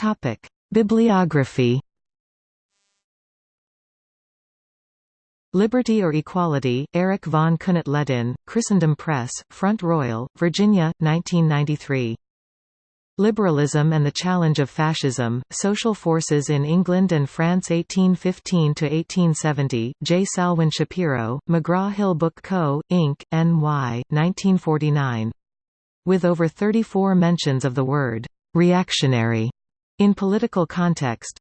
Topic: Bibliography. Liberty or Equality, Erich von Kuehnelt-Leddihn, Christendom Press, Front Royal, Virginia, 1993. Liberalism and the Challenge of Fascism, Social Forces in England and France 1815–1870, J. Salwyn Schapiro, McGraw-Hill Book Co., Inc., N.Y., 1949. With over 34 mentions of the word «reactionary» in political context,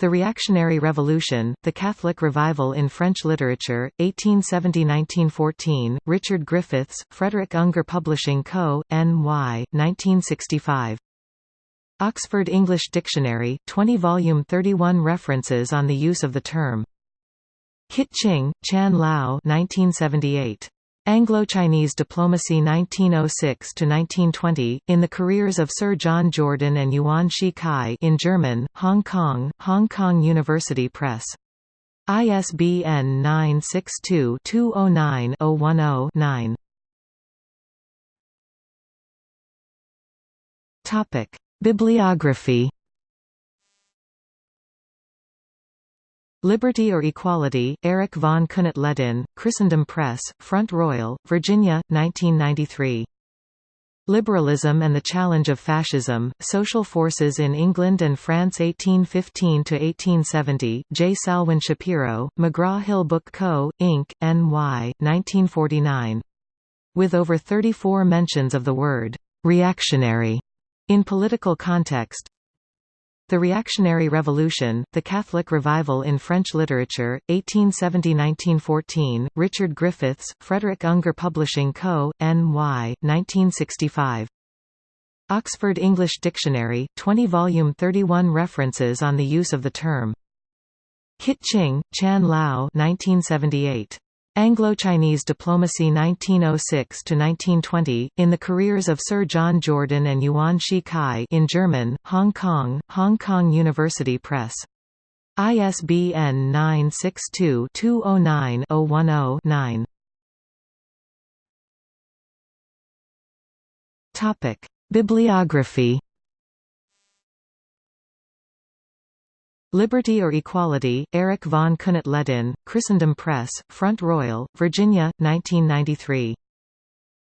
the Reactionary Revolution, The Catholic Revival in French Literature, 1870–1914, Richard Griffiths, Frederick Ungar Publishing Co., N.Y., 1965. Oxford English Dictionary, 20 volume 31 references on the use of the term. Kit Ching, Chan Lau 1978. Anglo-Chinese Diplomacy 1906–1920, in the careers of Sir John Jordan and Yuan Shi Kai in German, Hong Kong, Hong Kong University Press. ISBN 962-209-010-9. Bibliography Liberty or Equality, Erich von Kuehnelt-Leddihn, Christendom Press, Front Royal, Virginia, 1993. Liberalism and the Challenge of Fascism, Social Forces in England and France 1815–1870, J. Salwyn Schapiro, McGraw-Hill Book Co., Inc., N.Y., 1949. With over 34 mentions of the word «reactionary» in political context, the Reactionary Revolution, The Catholic Revival in French Literature, 1870–1914, Richard Griffiths, Frederick Ungar Publishing Co., N.Y., 1965. Oxford English Dictionary, 20 volume 31 references on the use of the term. Kit Ching, Chan Lau 1978. Anglo-Chinese Diplomacy 1906–1920, in the careers of Sir John Jordan and Yuan Shi Kai in German, Hong Kong, Hong Kong University Press. ISBN 962-209-010-9. Bibliography Liberty or Equality, Erich von Kuehnelt-Leddihn, Christendom Press, Front Royal, Virginia, 1993.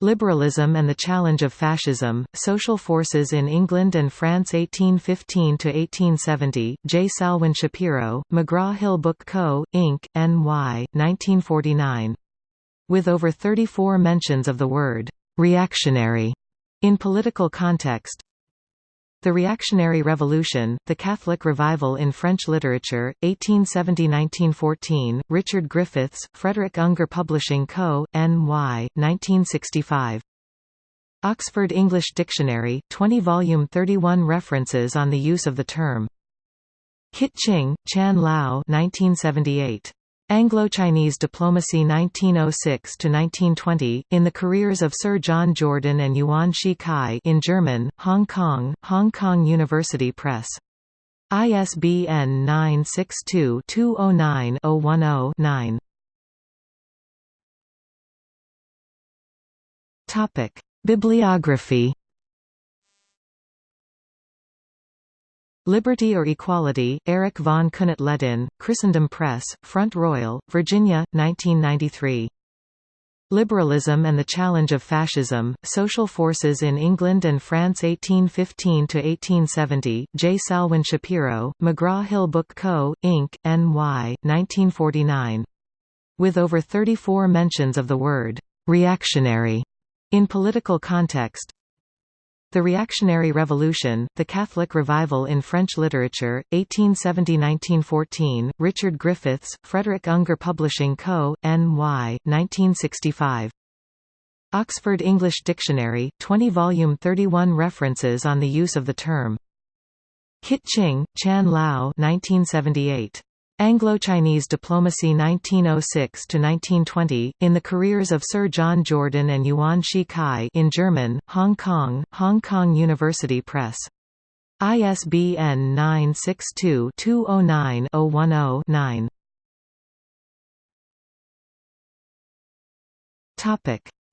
Liberalism and the Challenge of Fascism, Social Forces in England and France 1815–1870, J. Salwyn Schapiro, McGraw-Hill Book Co., Inc., N.Y., 1949. With over 34 mentions of the word «reactionary» in political context, the Reactionary Revolution, The Catholic Revival in French Literature, 1870–1914, Richard Griffiths, Frederick Ungar Publishing Co., N.Y., 1965. Oxford English Dictionary, 20 volume 31 references on the use of the term. Kit Ching, Chan Lau 1978. Anglo-Chinese Diplomacy 1906–1920, in the careers of Sir John Jordan and Yuan Shi Kai in German, Hong Kong, Hong Kong University Press. ISBN 962-209-010-9. Bibliography Liberty or Equality, Erich von Kuehnelt-Leddihn, Christendom Press, Front Royal, Virginia, 1993. Liberalism and the Challenge of Fascism, Social Forces in England and France 1815–1870, J. Salwyn Schapiro, McGraw-Hill Book Co., Inc., N.Y., 1949. With over 34 mentions of the word «reactionary» in political context, the Reactionary Revolution, The Catholic Revival in French Literature, 1870–1914, Richard Griffiths, Frederick Ungar Publishing Co., N.Y., 1965. Oxford English Dictionary, 20 volume 31 references on the use of the term. Kit Ching, Chan Lau 1978. Anglo-Chinese Diplomacy 1906–1920, in the careers of Sir John Jordan and Yuan Shi Kai in German, Hong Kong, Hong Kong University Press. ISBN 962-209-010-9.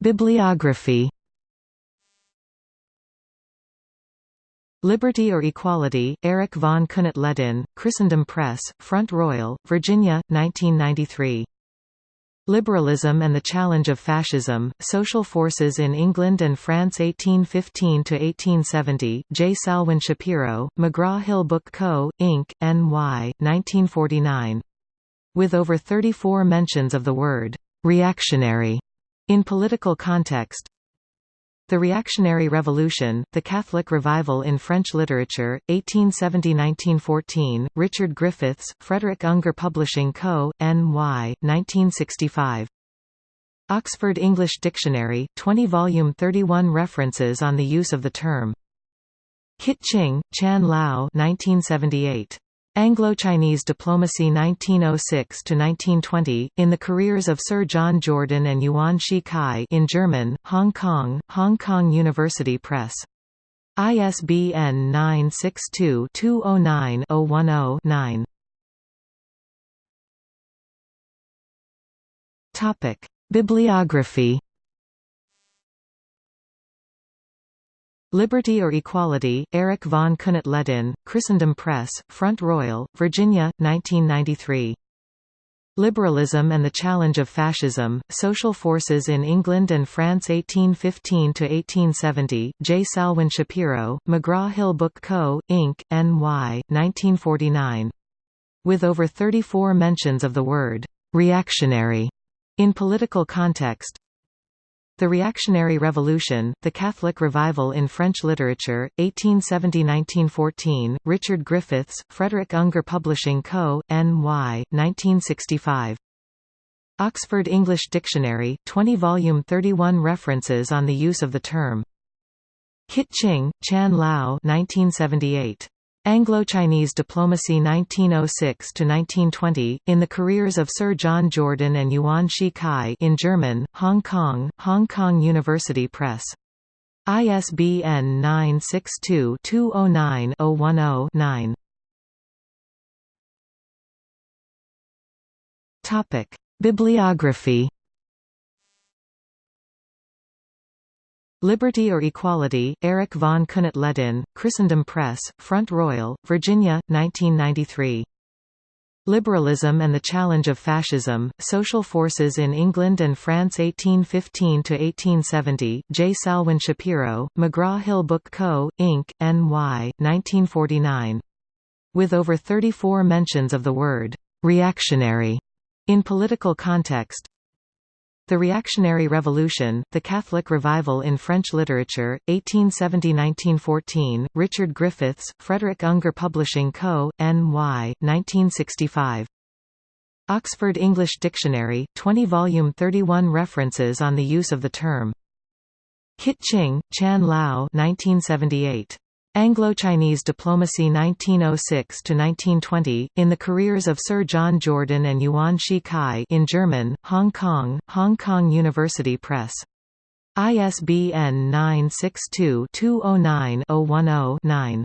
Bibliography Liberty or Equality, Erich von Kuehnelt-Leddihn, Christendom Press, Front Royal, Virginia, 1993. Liberalism and the Challenge of Fascism, Social Forces in England and France 1815–1870, J. Salwyn Schapiro, McGraw-Hill Book Co., Inc., N.Y., 1949. With over 34 mentions of the word «reactionary» in political context, the Reactionary Revolution, The Catholic Revival in French Literature, 1870–1914, Richard Griffiths, Frederick Ungar Publishing Co., N.Y., 1965. Oxford English Dictionary, 20 volume 31 references on the use of the term. Kit Ching, Chan Lau 1978. Anglo-Chinese Diplomacy 1906–1920, in the careers of Sir John Jordan and Yuan Shi Kai in German, Hong Kong, Hong Kong University Press. ISBN 962-209-010-9. Bibliography Liberty or Equality, Erich von Kuehnelt-Leddihn, Christendom Press, Front Royal, Virginia, 1993. Liberalism and the Challenge of Fascism, Social Forces in England and France 1815–1870, J. Salwyn Schapiro, McGraw-Hill Book Co., Inc., N.Y., 1949. With over 34 mentions of the word «reactionary» in political context, the Reactionary Revolution, The Catholic Revival in French Literature, 1870–1914, Richard Griffiths, Frederick Ungar Publishing Co., N.Y., 1965. Oxford English Dictionary, 20 volume 31 references on the use of the term. Kit Ching, Chan Lau 1978. Anglo-Chinese Diplomacy 1906–1920, in the careers of Sir John Jordan and Yuan Shi Kai in German, Hong Kong, Hong Kong University Press. ISBN 962-209-010-9. Bibliography Liberty or Equality, Erich von Kuehnelt-Leddihn, Christendom Press, Front Royal, Virginia, 1993. Liberalism and the Challenge of Fascism, Social Forces in England and France 1815–1870, J. Salwyn Schapiro, McGraw-Hill Book Co., Inc., N.Y., 1949. With over 34 mentions of the word «reactionary» in political context, the Reactionary Revolution, The Catholic Revival in French Literature, 1870–1914, Richard Griffiths, Frederick Ungar Publishing Co., N.Y., 1965. Oxford English Dictionary, 20 volume 31 references on the use of the term. Kit Ching, Chan Lau 1978. Anglo-Chinese Diplomacy 1906–1920, in the careers of Sir John Jordan and Yuan Shi Kai in German, Hong Kong, Hong Kong University Press. ISBN 962-209-010-9.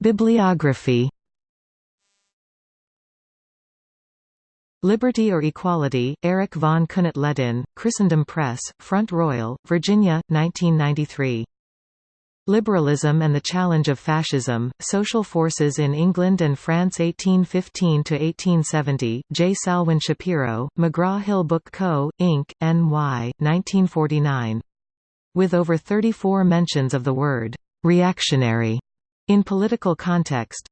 Bibliography Liberty or Equality, Erich von Kuehnelt-Leddihn, Christendom Press, Front Royal, Virginia, 1993. Liberalism and the Challenge of Fascism, Social Forces in England and France 1815–1870, J. Salwyn Schapiro, McGraw-Hill Book Co., Inc., N.Y., 1949. With over 34 mentions of the word «reactionary» in political context,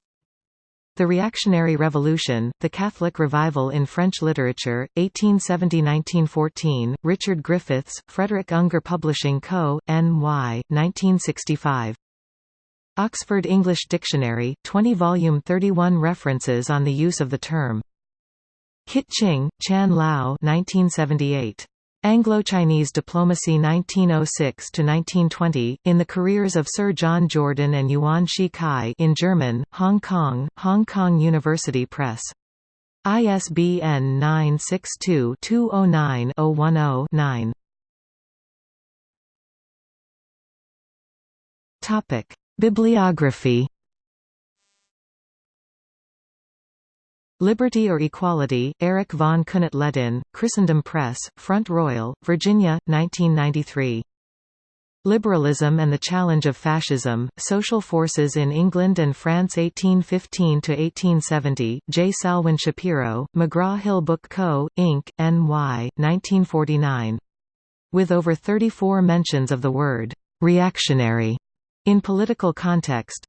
the Reactionary Revolution, The Catholic Revival in French Literature, 1870–1914, Richard Griffiths, Frederick Ungar Publishing Co., N.Y., 1965. Oxford English Dictionary, 20 volume 31 references on the use of the term. Kit Ching, Chan Lau 1978. Anglo-Chinese Diplomacy 1906–1920, in the careers of Sir John Jordan and Yuan Shi Kai in German, Hong Kong, Hong Kong University Press. ISBN 962-209-010-9. Bibliography Liberty or Equality, Erich von Kuehnelt-Leddihn, Christendom Press, Front Royal, Virginia, 1993. Liberalism and the Challenge of Fascism, Social Forces in England and France 1815–1870, J. Salwyn Schapiro, McGraw-Hill Book Co., Inc., N.Y., 1949. With over 34 mentions of the word «reactionary» in political context,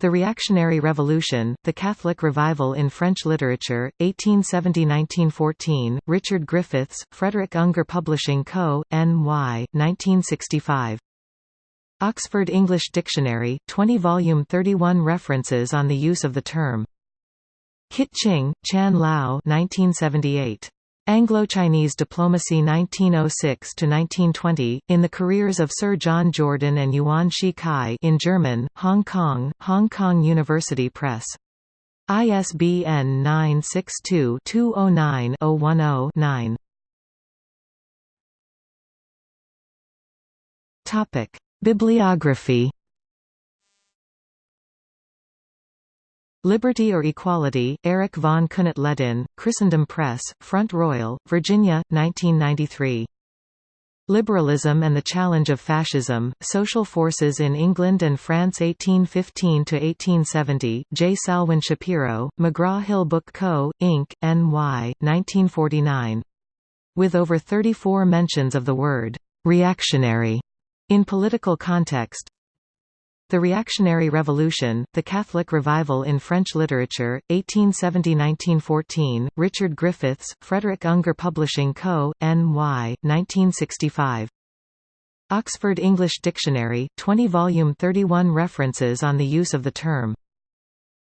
the Reactionary Revolution, The Catholic Revival in French Literature, 1870–1914, Richard Griffiths, Frederick Ungar Publishing Co., N.Y., 1965. Oxford English Dictionary, 20-volume 31 references on the use of the term. Kit Ching, Chan Lau 1978. Anglo-Chinese Diplomacy 1906–1920, in the careers of Sir John Jordan and Yuan Shi Kai in German, Hong Kong, Hong Kong University Press. ISBN 962-209-010-9 Bibliography Liberty or Equality, Erich von Kuehnelt-Leddihn, Christendom Press, Front Royal, Virginia, 1993. Liberalism and the Challenge of Fascism, Social Forces in England and France 1815–1870, J. Salwyn Schapiro, McGraw-Hill Book Co., Inc., N.Y., 1949. With over 34 mentions of the word «reactionary» in political context, the Reactionary Revolution, The Catholic Revival in French Literature, 1870–1914, Richard Griffiths, Frederick Ungar Publishing Co., N.Y., 1965. Oxford English Dictionary, 20-volume 31 references on the use of the term.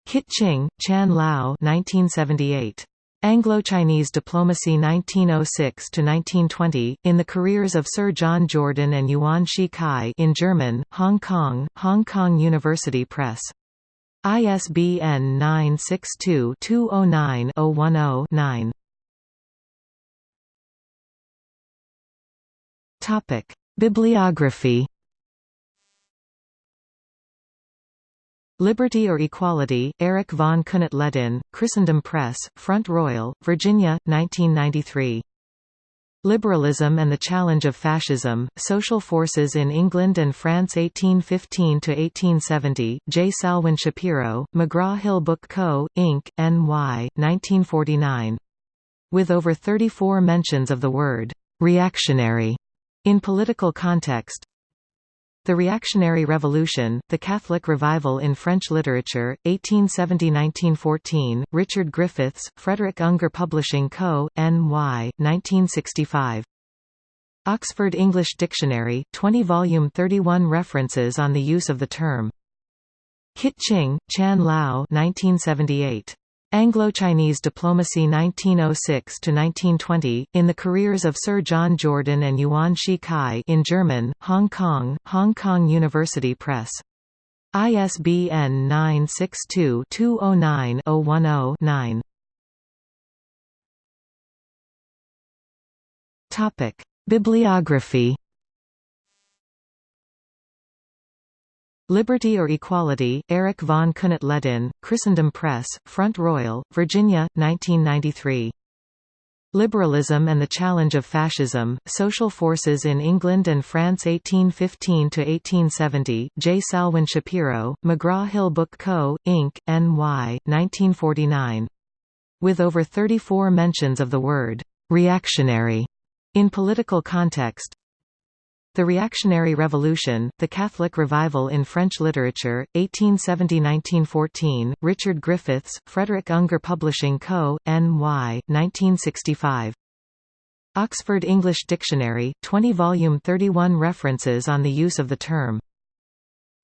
Kit Ching, Chan Lau 1978. Anglo-Chinese Diplomacy 1906–1920, in the careers of Sir John Jordan and Yuan Shi Kai in German, Hong Kong, Hong Kong University Press. ISBN 962-209-010-9 Bibliography Liberty or Equality, Erich von Kuehnelt-Leddihn, Christendom Press, Front Royal, Virginia, 1993. Liberalism and the Challenge of Fascism, Social Forces in England and France 1815–1870, J. Salwyn Schapiro, McGraw-Hill Book Co., Inc., N.Y., 1949. With over 34 mentions of the word «reactionary» in political context, the Reactionary Revolution, The Catholic Revival in French Literature, 1870–1914, Richard Griffiths, Frederick Ungar Publishing Co., N.Y., 1965. Oxford English Dictionary, 20-volume 31 references on the use of the term. Kit Ching, Chan Lau 1978. Anglo-Chinese Diplomacy 1906–1920, in the careers of Sir John Jordan and Yuan Shi Kai in German, Hong Kong, Hong Kong University Press. ISBN 962-209-010-9 Bibliography Liberty or Equality, Erich von Kuehnelt-Leddihn, Christendom Press, Front Royal, Virginia, 1993. Liberalism and the Challenge of Fascism, Social Forces in England and France 1815–1870, J. Salwyn Schapiro, McGraw-Hill Book Co., Inc., N.Y., 1949. With over 34 mentions of the word «reactionary» in political context, the Reactionary Revolution, The Catholic Revival in French Literature, 1870–1914, Richard Griffiths, Frederick Ungar Publishing Co., N.Y., 1965. Oxford English Dictionary, 20-volume 31 references on the use of the term.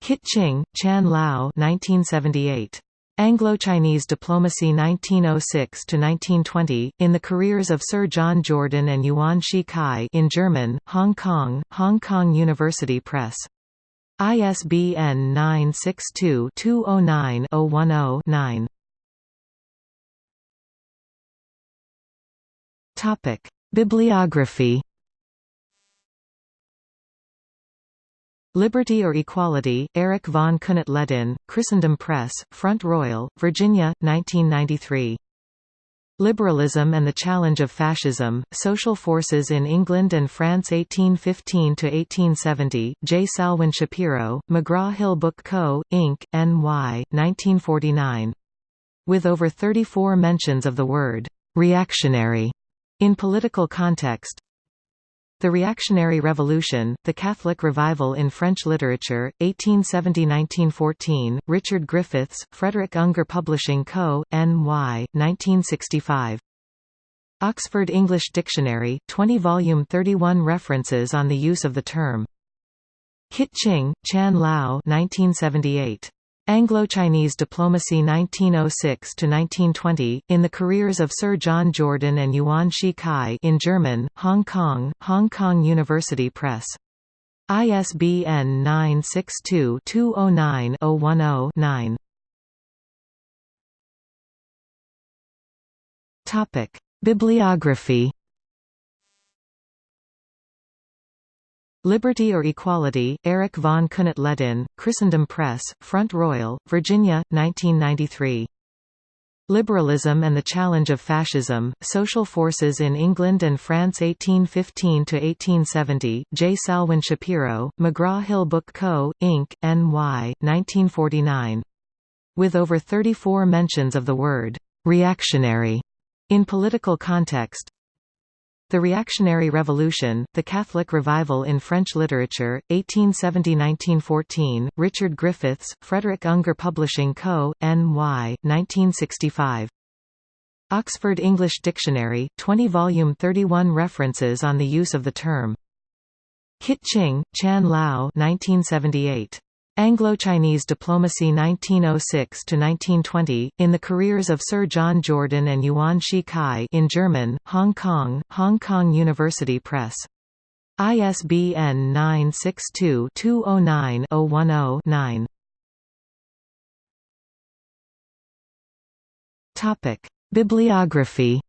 Kit Ching, Chan Lau 1978. Anglo-Chinese Diplomacy 1906–1920, in the careers of Sir John Jordan and Yuan Shi Kai in German, Hong Kong, Hong Kong University Press. ISBN 962-209-010-9 Bibliography Liberty or Equality, Erich von Kuehnelt-Leddihn, Christendom Press, Front Royal, Virginia, 1993. Liberalism and the Challenge of Fascism, Social Forces in England and France 1815–1870, J. Salwyn Schapiro, McGraw-Hill Book Co., Inc., N.Y., 1949. With over 34 mentions of the word «reactionary» in political context, the Reactionary Revolution, The Catholic Revival in French Literature, 1870–1914, Richard Griffiths, Frederick Ungar Publishing Co., N.Y., 1965. Oxford English Dictionary, 20 volume 31 references on the use of the term. Kit Ching, Chan Lau 1978. Anglo-Chinese Diplomacy 1906–1920, in the careers of Sir John Jordan and Yuan Shi Kai in German, Hong Kong, Hong Kong University Press. ISBN 962-209-010-9. Bibliography Liberty or Equality, Erich von Kuehnelt-Leddihn, Christendom Press, Front Royal, Virginia, 1993. Liberalism and the Challenge of Fascism, Social Forces in England and France 1815–1870, J. Salwyn Schapiro, McGraw-Hill Book Co., Inc., N.Y., 1949. With over 34 mentions of the word «reactionary» in political context, the Reactionary Revolution, The Catholic Revival in French Literature, 1870–1914, Richard Griffiths, Frederick Ungar Publishing Co., N.Y., 1965. Oxford English Dictionary, 20 volume 31 references on the use of the term. Kit Ching, Chan Lau 1978. Anglo-Chinese Diplomacy 1906–1920, in the careers of Sir John Jordan and Yuan Shi Kai in German, Hong Kong, Hong Kong University Press. ISBN 962-209-010-9. Bibliography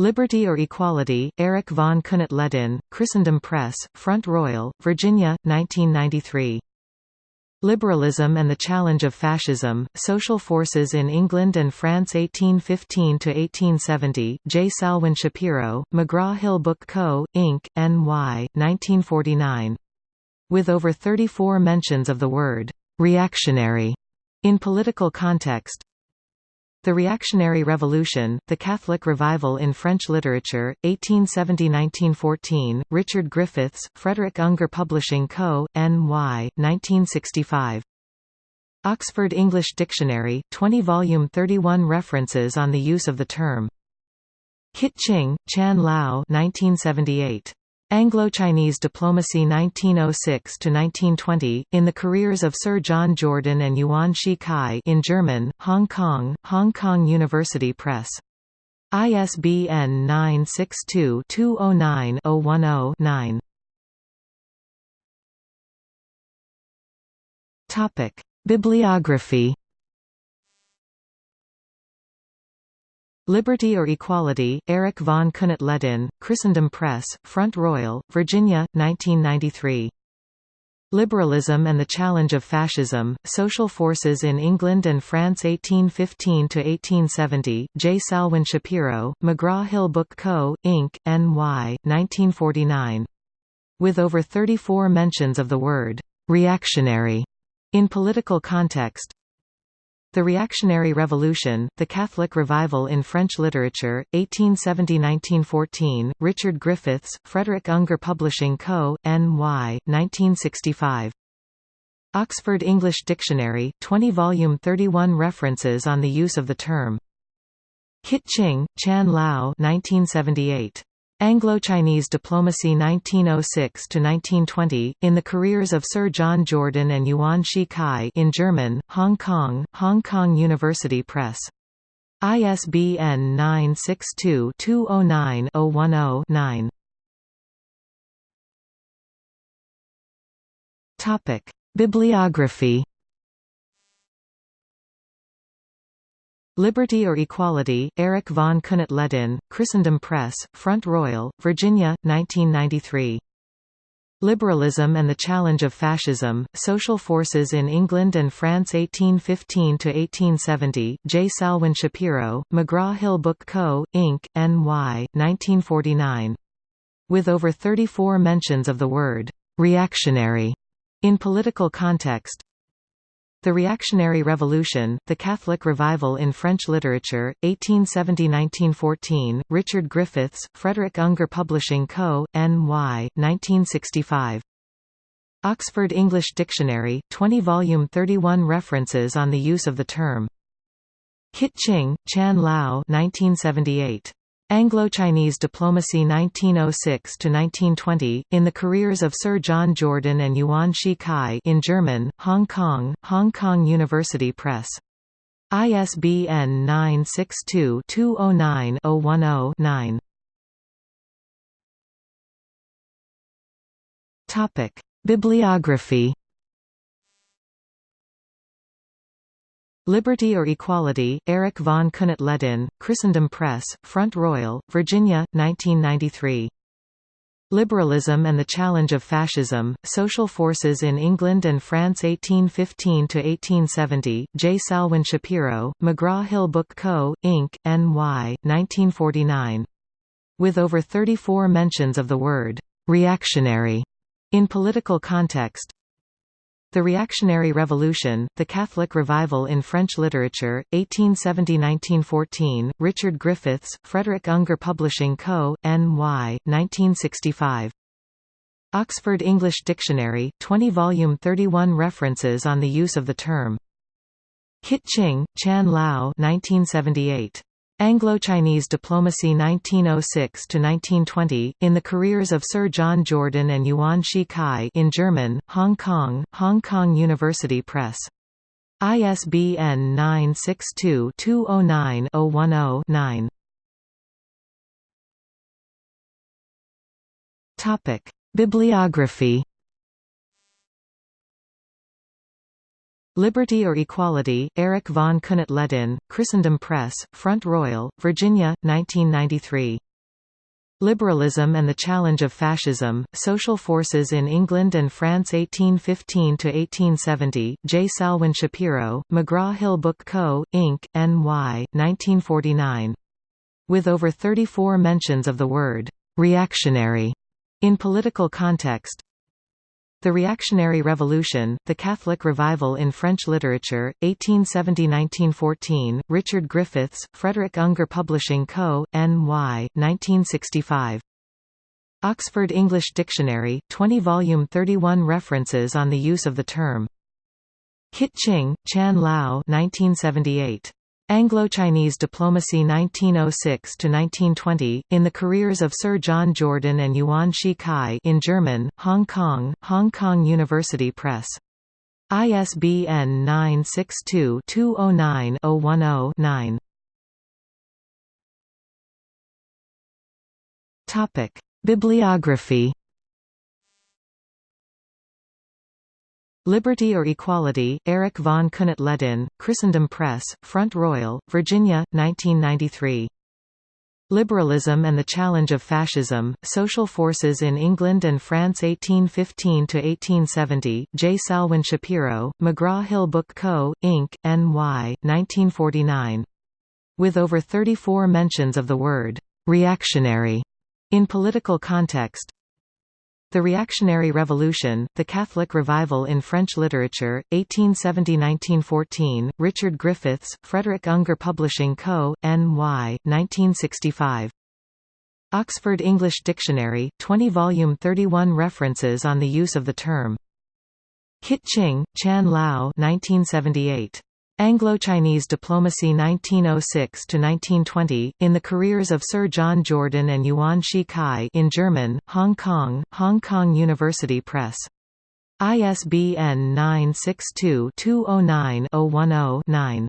Liberty or Equality, Erich von Kuehnelt-Leddihn, Christendom Press, Front Royal, Virginia, 1993. Liberalism and the Challenge of Fascism, Social Forces in England and France 1815–1870, J. Salwyn Schapiro, McGraw-Hill Book Co., Inc., N.Y., 1949. With over 34 mentions of the word «reactionary» in political context, the Reactionary Revolution, The Catholic Revival in French Literature, 1870–1914, Richard Griffiths, Frederick Ungar Publishing Co., N.Y., 1965. Oxford English Dictionary, 20 volume 31 references on the use of the term. Kit Ching, Chan Lau 1978. Anglo-Chinese Diplomacy 1906–1920, in the careers of Sir John Jordan and Yuan Shi Kai in German, Hong Kong, Hong Kong University Press. ISBN 962-209-010-9. Bibliography Liberty or Equality, Erich von Kuehnelt-Leddihn, Christendom Press, Front Royal, Virginia, 1993. Liberalism and the Challenge of Fascism, Social Forces in England and France 1815–1870, J. Salwyn Schapiro, McGraw-Hill Book Co., Inc., N.Y., 1949. With over 34 mentions of the word «reactionary» in political context, the Reactionary Revolution, The Catholic Revival in French Literature, 1870–1914, Richard Griffiths, Frederick Ungar Publishing Co., N.Y., 1965. Oxford English Dictionary, 20 volume 31 references on the use of the term. Kit Ching, Chan Lau 1978. Anglo-Chinese Diplomacy 1906–1920, in the careers of Sir John Jordan and Yuan Shi Kai in German, Hong Kong, Hong Kong University Press. ISBN 962-209-010-9. Bibliography Liberty or Equality, Erich von Kuehnelt-Leddihn, Christendom Press, Front Royal, Virginia, 1993. Liberalism and the Challenge of Fascism, Social Forces in England and France 1815–1870, J. Salwyn Schapiro, McGraw-Hill Book Co., Inc., N.Y., 1949. With over 34 mentions of the word «reactionary» in political context, the Reactionary Revolution, The Catholic Revival in French Literature, 1870–1914, Richard Griffiths, Frederick Ungar Publishing Co., N.Y., 1965. Oxford English Dictionary, 20 volume 31 references on the use of the term. Kit Ching, Chan Lau 1978. Anglo-Chinese Diplomacy 1906–1920, in the careers of Sir John Jordan and Yuan Shi Kai in German, Hong Kong, Hong Kong University Press. ISBN 962-209-010-9 Bibliography Liberty or Equality, Erich von Kuehnelt-Leddihn, Christendom Press, Front Royal, Virginia, 1993. Liberalism and the Challenge of Fascism, Social Forces in England and France 1815–1870, J. Salwyn Schapiro, McGraw-Hill Book Co., Inc., N.Y., 1949. With over 34 mentions of the word «reactionary» in political context, the Reactionary Revolution, The Catholic Revival in French Literature, 1870–1914, Richard Griffiths, Frederick Ungar Publishing Co., N.Y., 1965. Oxford English Dictionary, 20 volume 31 references on the use of the term. Kit Ching, Chan Lau 1978. Anglo-Chinese Diplomacy 1906–1920, in the careers of Sir John Jordan and Yuan Shi Kai in German, Hong Kong, Hong Kong University Press. ISBN 962-209-010-9 Bibliography Liberty or Equality, Erich von Kuehnelt-Leddihn, Christendom Press, Front Royal, Virginia, 1993. Liberalism and the Challenge of Fascism, Social Forces in England and France 1815–1870, J. Salwyn Schapiro, McGraw-Hill Book Co., Inc., N.Y., 1949. With over 34 mentions of the word «reactionary» in political context, the Reactionary Revolution, The Catholic Revival in French Literature, 1870–1914, Richard Griffiths, Frederick Ungar Publishing Co., N.Y., 1965. Oxford English Dictionary, 20 volume 31 references on the use of the term. Kit Ching, Chan Lau 1978. Anglo-Chinese Diplomacy 1906–1920, in the careers of Sir John Jordan and Yuan Shi Kai in German, Hong Kong, Hong Kong University Press. ISBN 962-209-010-9 Bibliography Liberty or Equality, Erich von Kuehnelt-Leddihn, Christendom Press, Front Royal, Virginia, 1993. Liberalism and the Challenge of Fascism, Social Forces in England and France 1815–1870, J. Salwyn Schapiro, McGraw-Hill Book Co., Inc., N.Y., 1949. With over 34 mentions of the word «reactionary» in political context, the Reactionary Revolution, The Catholic Revival in French Literature, 1870–1914, Richard Griffiths, Frederick Ungar Publishing Co., N.Y., 1965. Oxford English Dictionary, 20 volume 31 references on the use of the term. Kit Ching, Chan Lau 1978. Anglo-Chinese Diplomacy 1906–1920, in the careers of Sir John Jordan and Yuan Shi Kai in German, Hong Kong, Hong Kong University Press. ISBN 962-209-010-9